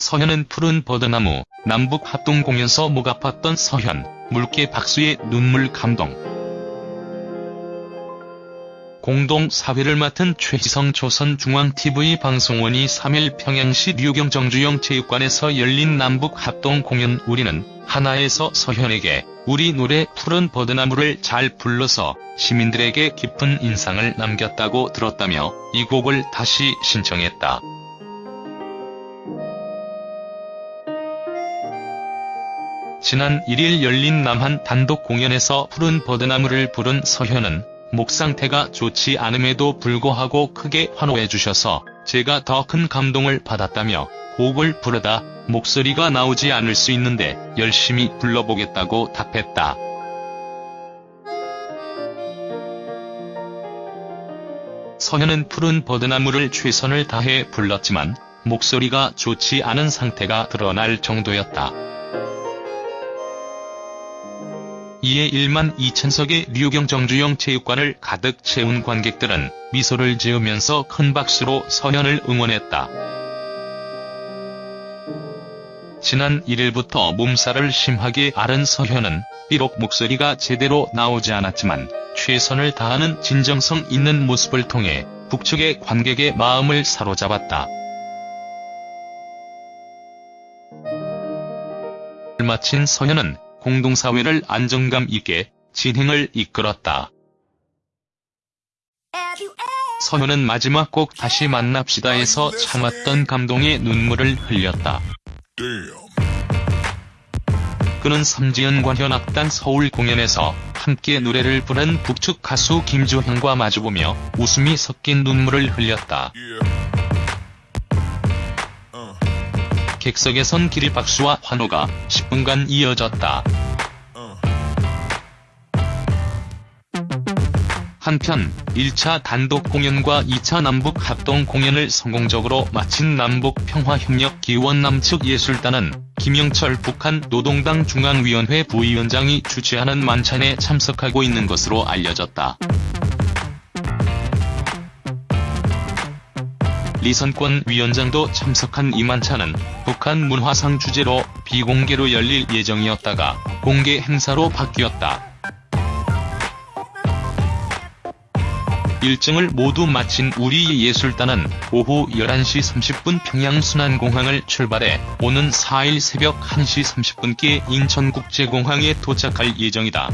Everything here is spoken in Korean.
서현은 푸른 버드나무, 남북 합동 공연서 목 아팠던 서현, 물개 박수의 눈물 감동. 공동 사회를 맡은 최희성 조선중앙TV 방송원이 3일 평양시 류경 정주영 체육관에서 열린 남북 합동 공연 우리는 하나에서 서현에게 우리 노래 푸른 버드나무를 잘 불러서 시민들에게 깊은 인상을 남겼다고 들었다며 이 곡을 다시 신청했다. 지난 1일 열린 남한 단독 공연에서 푸른 버드나무를 부른 서현은 목 상태가 좋지 않음에도 불구하고 크게 환호해 주셔서 제가 더 큰 감동을 받았다며 곡을 부르다 목소리가 나오지 않을 수 있는데 열심히 불러보겠다고 답했다. 서현은 푸른 버드나무를 최선을 다해 불렀지만 목소리가 좋지 않은 상태가 드러날 정도였다. 이에 1만 2천석의 류경 정주영 체육관을 가득 채운 관객들은 미소를 지으면서 큰 박수로 서현을 응원했다. 지난 1일부터 몸살을 심하게 앓은 서현은 비록 목소리가 제대로 나오지 않았지만 최선을 다하는 진정성 있는 모습을 통해 북측의 관객의 마음을 사로잡았다. 마친 서현은 공동사회를 안정감 있게 진행을 이끌었다. 서현은 마지막 곡 다시 만납시다에서 참았던 감동의 눈물을 흘렸다. 그는 삼지연 관현악단 서울 공연에서 함께 노래를 부른 북측 가수 김주형과 마주보며 웃음이 섞인 눈물을 흘렸다. 객석에선 기립박수와 환호가 10분간 이어졌다. 한편 1차 단독 공연과 2차 남북 합동 공연을 성공적으로 마친 남북평화협력기원 남측 예술단은 김영철 북한 노동당 중앙위원회 부위원장이 주최하는 만찬에 참석하고 있는 것으로 알려졌다. 리선권 위원장도 참석한 이 만찬은 북한 문화상 주제로 비공개로 열릴 예정이었다가 공개 행사로 바뀌었다. 일정을 모두 마친 우리 예술단은 오후 11시 30분 평양 순안공항을 출발해 오는 4일 새벽 1시 30분께 인천국제공항에 도착할 예정이다.